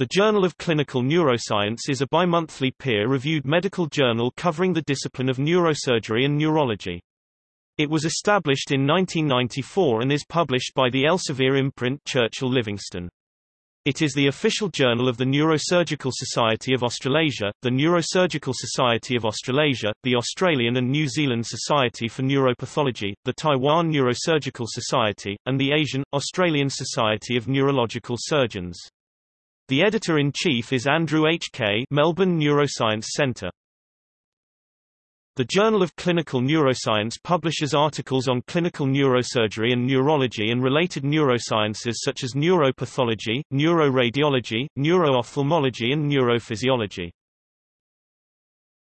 The Journal of Clinical Neuroscience is a bimonthly peer-reviewed medical journal covering the discipline of neurosurgery and neurology. It was established in 1994 and is published by the Elsevier imprint Churchill Livingstone. It is the official journal of the Neurosurgical Society of Australasia, the Neurosurgical Society of Australasia, the Australian and New Zealand Society for Neuropathology, the Taiwan Neurosurgical Society, and the Asian, Australian Society of Neurological Surgeons. The editor-in-chief is Andrew H. Kaye Melbourne Neuroscience Centre. The Journal of Clinical Neuroscience publishes articles on clinical neurosurgery and neurology and related neurosciences such as neuropathology, neuroradiology, neuroophthalmology and neurophysiology.